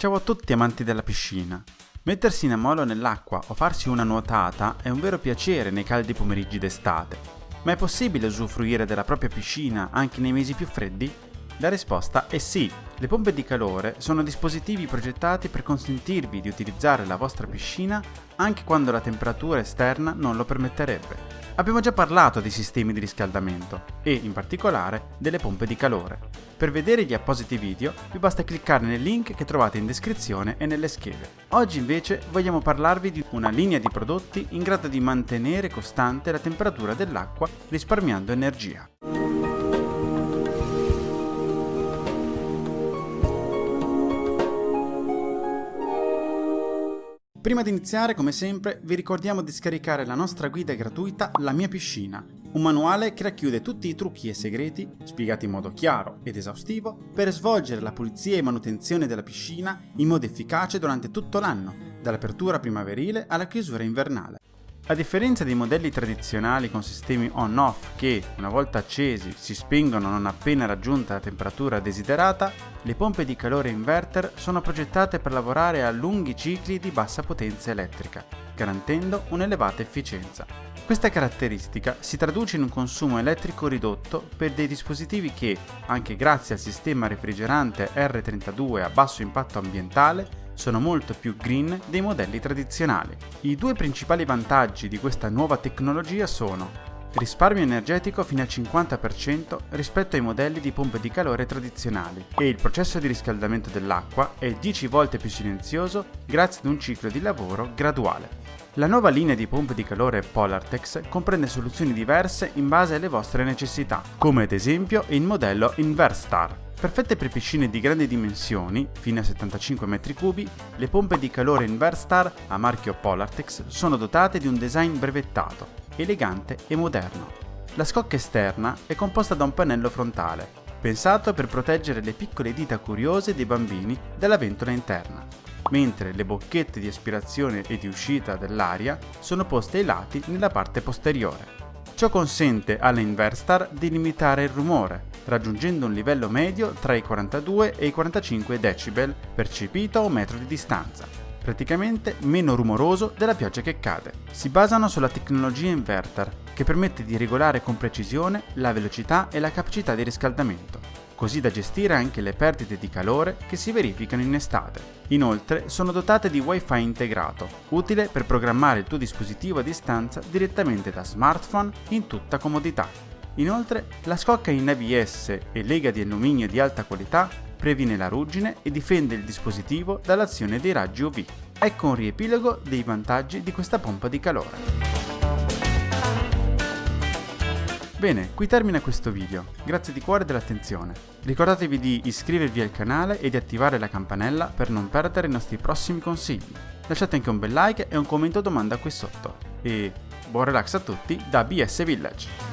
Ciao a tutti amanti della piscina. Mettersi in ammollo nell'acqua o farsi una nuotata è un vero piacere nei caldi pomeriggi d'estate. Ma è possibile usufruire della propria piscina anche nei mesi più freddi? La risposta è sì. Le pompe di calore sono dispositivi progettati per consentirvi di utilizzare la vostra piscina anche quando la temperatura esterna non lo permetterebbe. Abbiamo già parlato dei sistemi di riscaldamento e, in particolare, delle pompe di calore. Per vedere gli appositi video vi basta cliccare nel link che trovate in descrizione e nelle schede. Oggi invece vogliamo parlarvi di una linea di prodotti in grado di mantenere costante la temperatura dell'acqua risparmiando energia. Prima di iniziare, come sempre, vi ricordiamo di scaricare la nostra guida gratuita La mia piscina, un manuale che racchiude tutti i trucchi e segreti, spiegati in modo chiaro ed esaustivo, per svolgere la pulizia e manutenzione della piscina in modo efficace durante tutto l'anno, dall'apertura primaverile alla chiusura invernale. A differenza dei modelli tradizionali con sistemi on-off che, una volta accesi, si spengono non appena raggiunta la temperatura desiderata, le pompe di calore inverter sono progettate per lavorare a lunghi cicli di bassa potenza elettrica, garantendo un'elevata efficienza. Questa caratteristica si traduce in un consumo elettrico ridotto per dei dispositivi che, anche grazie al sistema refrigerante R32 a basso impatto ambientale, sono molto più green dei modelli tradizionali. I due principali vantaggi di questa nuova tecnologia sono risparmio energetico fino al 50% rispetto ai modelli di pompe di calore tradizionali e il processo di riscaldamento dell'acqua è 10 volte più silenzioso grazie ad un ciclo di lavoro graduale. La nuova linea di pompe di calore Polartex comprende soluzioni diverse in base alle vostre necessità, come ad esempio il modello Inverstar, Perfette per piscine di grandi dimensioni, fino a 75 m3, le pompe di calore Inverstar a marchio Polartex sono dotate di un design brevettato, elegante e moderno. La scocca esterna è composta da un pannello frontale, pensato per proteggere le piccole dita curiose dei bambini dalla ventola interna, mentre le bocchette di aspirazione e di uscita dell'aria sono poste ai lati nella parte posteriore. Ciò consente alla Inverstar di limitare il rumore, raggiungendo un livello medio tra i 42 e i 45 decibel percepito a un metro di distanza, praticamente meno rumoroso della pioggia che cade. Si basano sulla tecnologia inverter, che permette di regolare con precisione la velocità e la capacità di riscaldamento, così da gestire anche le perdite di calore che si verificano in estate. Inoltre sono dotate di wifi integrato, utile per programmare il tuo dispositivo a distanza direttamente da smartphone in tutta comodità. Inoltre, la scocca in ABS e lega di alluminio di alta qualità previene la ruggine e difende il dispositivo dall'azione dei raggi UV. Ecco un riepilogo dei vantaggi di questa pompa di calore. Bene, qui termina questo video, grazie di cuore dell'attenzione. Ricordatevi di iscrivervi al canale e di attivare la campanella per non perdere i nostri prossimi consigli. Lasciate anche un bel like e un commento domanda qui sotto. E buon relax a tutti da BS Village!